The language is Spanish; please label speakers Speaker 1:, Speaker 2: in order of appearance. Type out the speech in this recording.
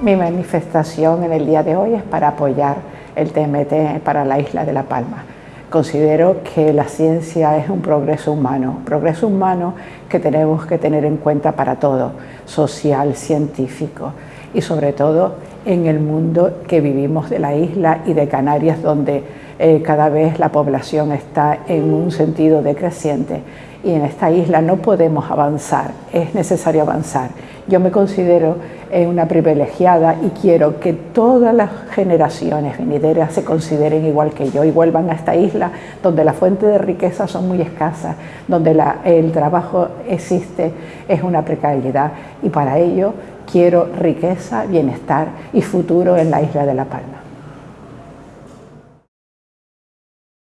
Speaker 1: Mi manifestación en el día de hoy es para apoyar el TMT para la isla de La Palma. Considero que la ciencia es un progreso humano, progreso humano que tenemos que tener en cuenta para todo, social, científico y sobre todo en el mundo que vivimos de la isla y de Canarias donde eh, cada vez la población está en un sentido decreciente y en esta isla no podemos avanzar, es necesario avanzar. Yo me considero eh, una privilegiada y quiero que todas las generaciones venideras se consideren igual que yo y vuelvan a esta isla donde las fuentes de riqueza son muy escasas, donde el trabajo existe, es una precariedad y para ello quiero riqueza, bienestar y futuro en la isla de La Palma.